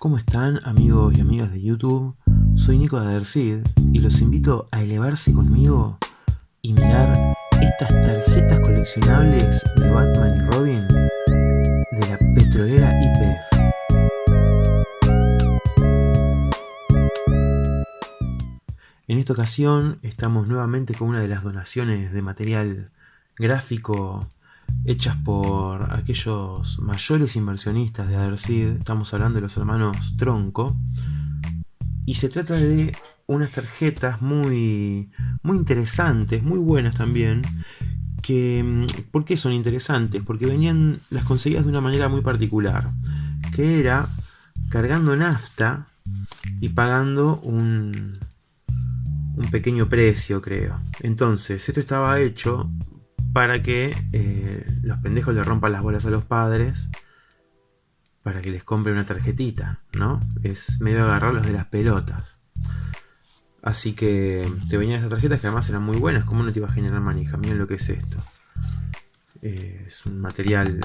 ¿Cómo están amigos y amigas de YouTube? Soy Nico de Adercid y los invito a elevarse conmigo y mirar estas tarjetas coleccionables de Batman y Robin de la petrolera IPF. En esta ocasión estamos nuevamente con una de las donaciones de material gráfico hechas por aquellos mayores inversionistas de Adersid, estamos hablando de los hermanos Tronco, y se trata de unas tarjetas muy, muy interesantes, muy buenas también, que, mm, ¿por qué son interesantes? Porque venían, las conseguías de una manera muy particular, que era cargando nafta y pagando un, un pequeño precio, creo. Entonces, esto estaba hecho para que eh, los pendejos le rompan las bolas a los padres para que les compre una tarjetita, ¿no? Es medio agarrarlos de las pelotas. Así que te venían estas tarjetas que además eran muy buenas. ¿Cómo no te iba a generar manija? Miren lo que es esto. Eh, es un material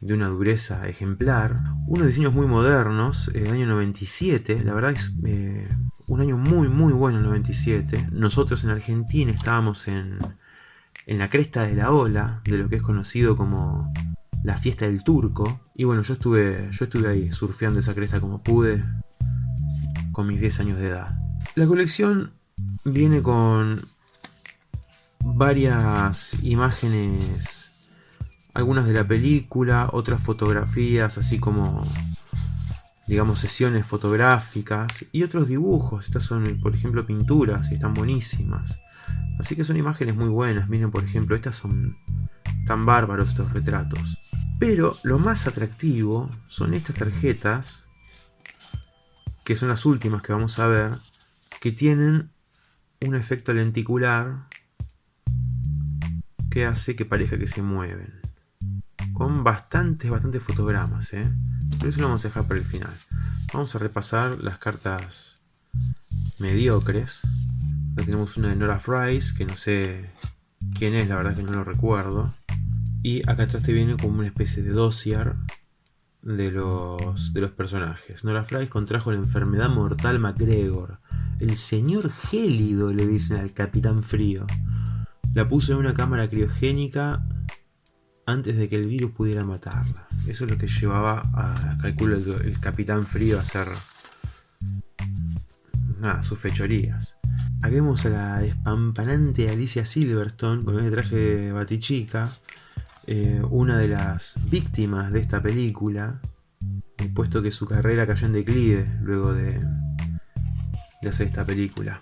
de una dureza ejemplar. Unos diseños muy modernos, del año 97. La verdad es eh, un año muy muy bueno el 97. Nosotros en Argentina estábamos en en la cresta de la ola de lo que es conocido como la fiesta del turco. Y bueno, yo estuve, yo estuve ahí surfeando esa cresta como pude con mis 10 años de edad. La colección viene con varias imágenes, algunas de la película, otras fotografías, así como digamos sesiones fotográficas y otros dibujos. Estas son, por ejemplo, pinturas y están buenísimas. Así que son imágenes muy buenas. Miren, por ejemplo, estas son tan bárbaros estos retratos. Pero lo más atractivo son estas tarjetas, que son las últimas que vamos a ver, que tienen un efecto lenticular que hace que parezca que se mueven. Con bastantes, bastantes fotogramas, ¿eh? Pero eso lo vamos a dejar para el final. Vamos a repasar las cartas mediocres tenemos una de Nora Fries, que no sé quién es, la verdad que no lo recuerdo. Y acá atrás te viene como una especie de dossier de los, de los personajes. Nora Fries contrajo la enfermedad mortal MacGregor. El señor gélido le dicen al capitán frío. La puso en una cámara criogénica antes de que el virus pudiera matarla. Eso es lo que llevaba a, calculo, el, el capitán frío a hacer nada, sus fechorías. Aquí vemos a la despampanante Alicia Silverstone con este traje de batichica, eh, una de las víctimas de esta película, puesto que su carrera cayó en declive luego de, de hacer esta película.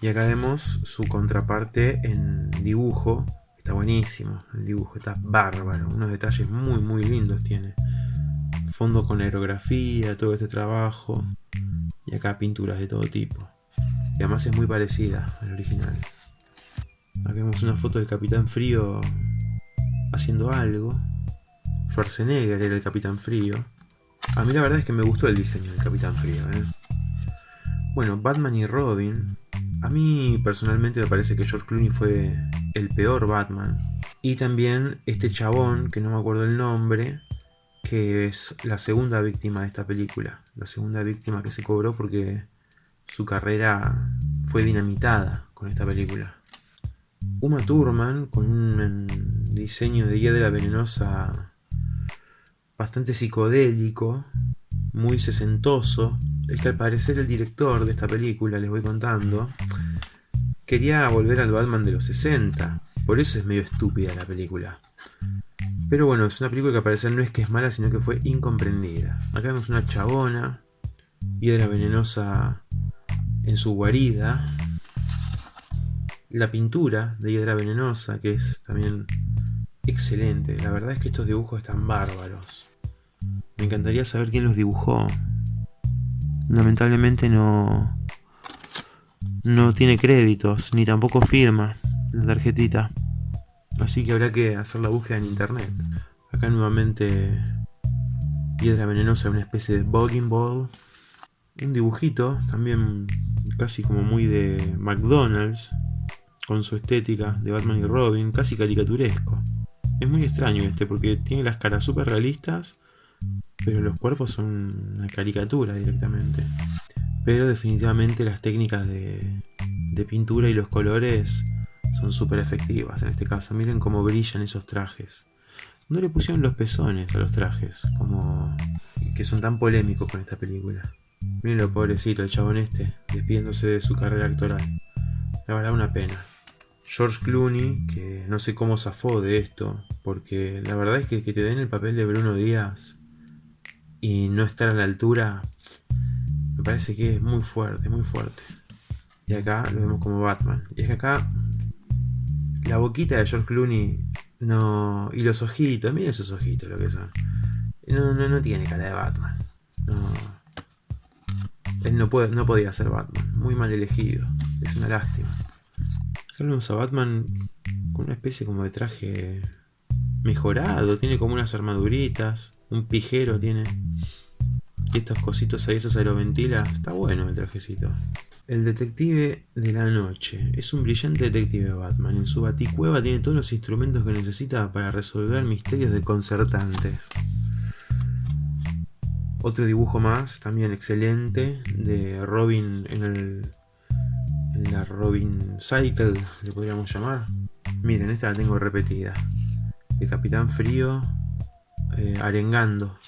Y acá vemos su contraparte en dibujo, está buenísimo, el dibujo está bárbaro, unos detalles muy muy lindos tiene. Fondo con aerografía, todo este trabajo, y acá pinturas de todo tipo. Y además es muy parecida al original. Aquí vemos una foto del Capitán Frío haciendo algo. Schwarzenegger era el Capitán Frío. A mí la verdad es que me gustó el diseño del Capitán Frío. ¿eh? Bueno, Batman y Robin. A mí personalmente me parece que George Clooney fue el peor Batman. Y también este chabón, que no me acuerdo el nombre, que es la segunda víctima de esta película. La segunda víctima que se cobró porque su carrera fue dinamitada con esta película. Uma Thurman, con un diseño de Hiedra Venenosa bastante psicodélico, muy sesentoso, es que al parecer el director de esta película, les voy contando, quería volver al Batman de los 60, por eso es medio estúpida la película. Pero bueno, es una película que al parecer no es que es mala, sino que fue incomprendida. Acá vemos una chabona, Hiedra Venenosa en su guarida. La pintura de Hiedra Venenosa, que es también excelente. La verdad es que estos dibujos están bárbaros. Me encantaría saber quién los dibujó. Lamentablemente no... No tiene créditos, ni tampoco firma la tarjetita. Así que habrá que hacer la búsqueda en internet. Acá nuevamente Piedra Venenosa, una especie de bugging ball. Un dibujito, también casi como muy de McDonald's, con su estética de Batman y Robin, casi caricaturesco. Es muy extraño este porque tiene las caras súper realistas, pero los cuerpos son una caricatura directamente. Pero definitivamente las técnicas de, de pintura y los colores son súper efectivas en este caso. Miren cómo brillan esos trajes. No le pusieron los pezones a los trajes, como que son tan polémicos con esta película. Miren lo pobrecito, el chabón este, despidiéndose de su carrera actoral. La verdad, una pena. George Clooney, que no sé cómo zafó de esto, porque la verdad es que que te den el papel de Bruno Díaz y no estar a la altura, me parece que es muy fuerte, muy fuerte. Y acá lo vemos como Batman. Y es que acá la boquita de George Clooney no y los ojitos, miren esos ojitos lo que son. No, no, no tiene cara de Batman. Él no, puede, no podía ser Batman. Muy mal elegido. Es una lástima. Acá vemos a Batman con una especie como de traje mejorado. Tiene como unas armaduritas. Un pijero tiene. Y estos cositos ahí, esos aeroventila. Está bueno el trajecito. El detective de la noche. Es un brillante detective Batman. En su baticueva tiene todos los instrumentos que necesita para resolver misterios desconcertantes. Otro dibujo más, también excelente, de Robin en, el, en la Robin Cycle, le podríamos llamar. Miren, esta la tengo repetida. El Capitán Frío eh, arengando.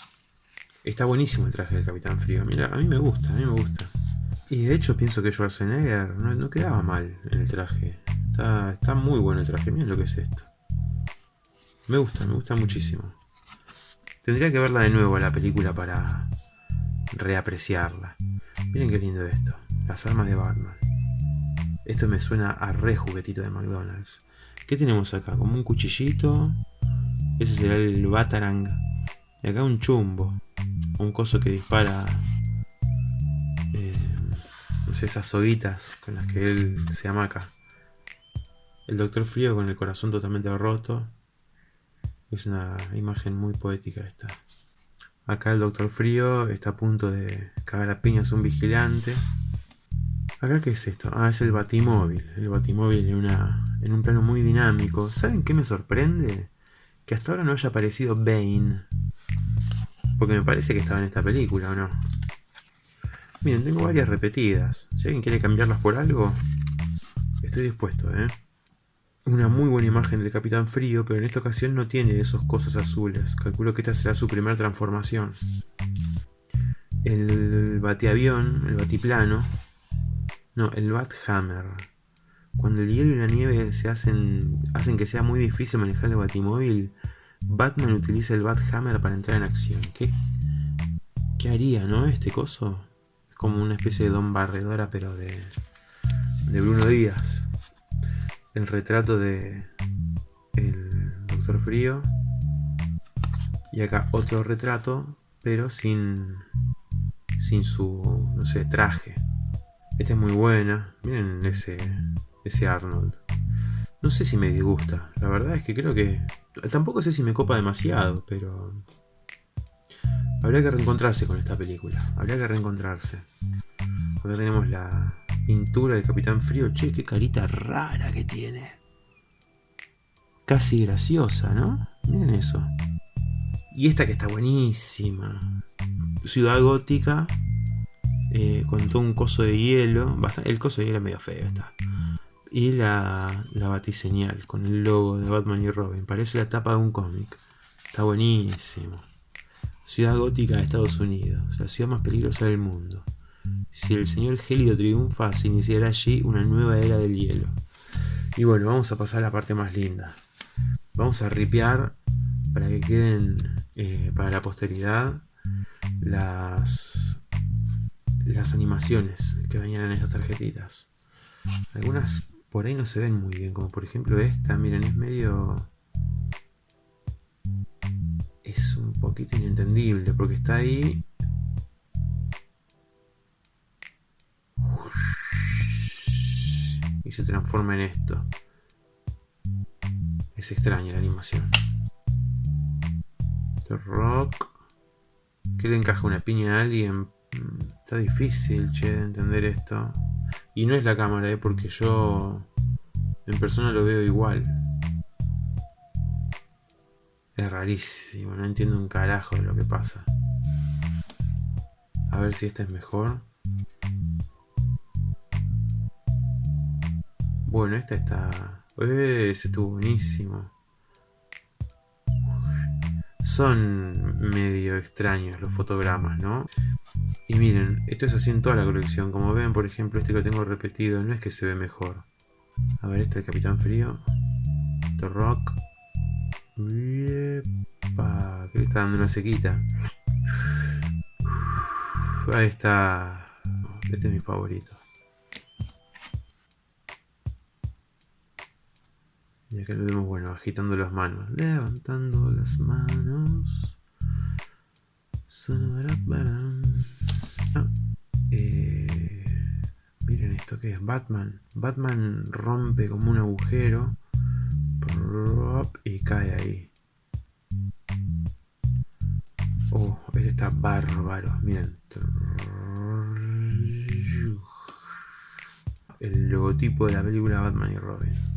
Está buenísimo el traje del Capitán Frío. Mira, a mí me gusta, a mí me gusta. Y de hecho pienso que Schwarzenegger no, no quedaba mal en el traje. Está, está muy bueno el traje. Miren lo que es esto. Me gusta, me gusta muchísimo. Tendría que verla de nuevo la película para reapreciarla. Miren qué lindo esto. Las armas de Batman. Esto me suena a re juguetito de McDonald's. ¿Qué tenemos acá? Como un cuchillito. Ese será el Batarang. Y acá un chumbo. Un coso que dispara... Eh, no sé, esas soguitas con las que él se amaca. El Doctor Frío con el corazón totalmente roto. Es una imagen muy poética esta. Acá el Doctor Frío está a punto de cagar a piñas un vigilante. ¿Acá qué es esto? Ah, es el Batimóvil. El Batimóvil en, una, en un plano muy dinámico. ¿Saben qué me sorprende? Que hasta ahora no haya aparecido Bane. Porque me parece que estaba en esta película, ¿o no? Miren, tengo varias repetidas. Si alguien quiere cambiarlas por algo, estoy dispuesto, ¿eh? Una muy buena imagen del Capitán Frío, pero en esta ocasión no tiene esos cosas azules. Calculo que esta será su primera transformación. El batiavión, el batiplano, no, el Bathammer. Cuando el hielo y la nieve se hacen, hacen que sea muy difícil manejar el batimóvil, Batman utiliza el Bathammer para entrar en acción. ¿Qué, qué haría, no? Este coso es como una especie de don barredora, pero de, de Bruno Díaz el retrato de el Doctor Frío. Y acá otro retrato, pero sin, sin su, no sé, traje. Esta es muy buena. Miren ese, ese Arnold. No sé si me disgusta. La verdad es que creo que... Tampoco sé si me copa demasiado, pero... Habría que reencontrarse con esta película. Habría que reencontrarse. Acá tenemos la, Pintura del Capitán Frío. Che, qué carita rara que tiene. Casi graciosa, ¿no? Miren eso. Y esta que está buenísima. Ciudad gótica. Eh, con todo un coso de hielo. el coso de hielo es medio feo está. Y la, la batiseñal con el logo de Batman y Robin. Parece la tapa de un cómic. Está buenísimo. Ciudad gótica de Estados Unidos. La ciudad más peligrosa del mundo. Si el señor Helio triunfa, se iniciará allí una nueva era del hielo. Y bueno, vamos a pasar a la parte más linda. Vamos a ripear para que queden eh, para la posteridad las, las animaciones que venían en estas tarjetitas. Algunas por ahí no se ven muy bien, como por ejemplo esta, miren, es medio... Es un poquito inentendible porque está ahí se transforma en esto. Es extraña la animación. Este rock. ¿Qué le encaja una piña a alguien? Mm, está difícil, che, de entender esto. Y no es la cámara, ¿eh? porque yo en persona lo veo igual. Es rarísimo, no entiendo un carajo de lo que pasa. A ver si esta es mejor. Bueno, esta está... ¡Eh! Ese estuvo buenísimo. Son medio extraños los fotogramas, ¿no? Y miren, esto es así en toda la colección. Como ven, por ejemplo, este que tengo repetido, no es que se ve mejor. A ver, este es el Capitán Frío. The Rock. Yepa, que le está dando una sequita. Ahí está. Este es mi favorito. Y acá lo vemos, bueno, agitando las manos. Levantando las manos. Eh, miren esto que es Batman. Batman rompe como un agujero y cae ahí. Oh, este está bárbaro. Miren. El logotipo de la película Batman y Robin.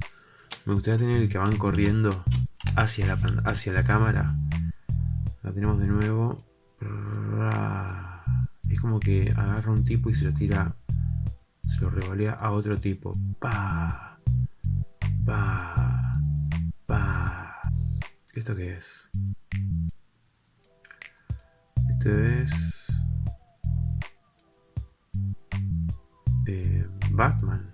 Me gustaría tener el que van corriendo hacia la, hacia la cámara. La tenemos de nuevo. Es como que agarra un tipo y se lo tira. Se lo revolea a otro tipo. Pa. Pa. Pa. ¿Esto qué es? Este es. Eh, Batman.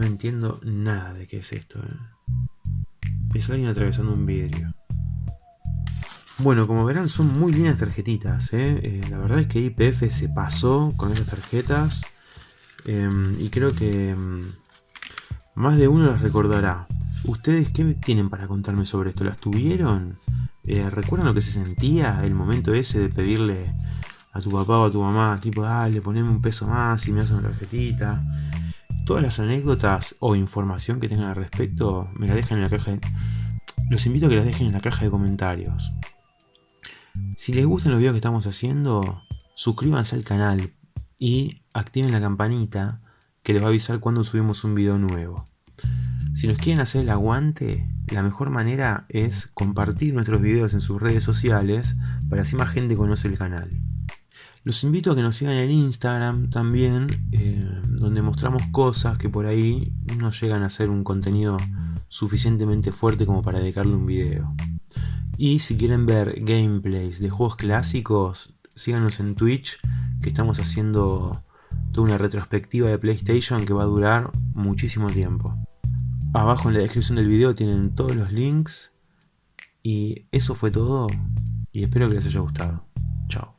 No entiendo nada de qué es esto. ¿eh? Es alguien atravesando un vidrio. Bueno, como verán son muy lindas tarjetitas. ¿eh? Eh, la verdad es que IPF se pasó con esas tarjetas. Em, y creo que em, más de uno las recordará. ¿Ustedes qué tienen para contarme sobre esto? ¿Las tuvieron? Eh, ¿Recuerdan lo que se sentía el momento ese de pedirle a tu papá o a tu mamá, tipo, dale, poneme un peso más y me haces una tarjetita? Todas las anécdotas o información que tengan al respecto me la dejan en la caja. Los invito a que las dejen en la caja de comentarios. Si les gustan los videos que estamos haciendo, suscríbanse al canal y activen la campanita que les va a avisar cuando subimos un video nuevo. Si nos quieren hacer el aguante, la mejor manera es compartir nuestros videos en sus redes sociales para así más gente conoce el canal. Los invito a que nos sigan en Instagram también, eh, donde mostramos cosas que por ahí no llegan a ser un contenido suficientemente fuerte como para dedicarle un video. Y si quieren ver gameplays de juegos clásicos, síganos en Twitch, que estamos haciendo toda una retrospectiva de PlayStation que va a durar muchísimo tiempo. Abajo en la descripción del video tienen todos los links. Y eso fue todo. Y espero que les haya gustado. Chao.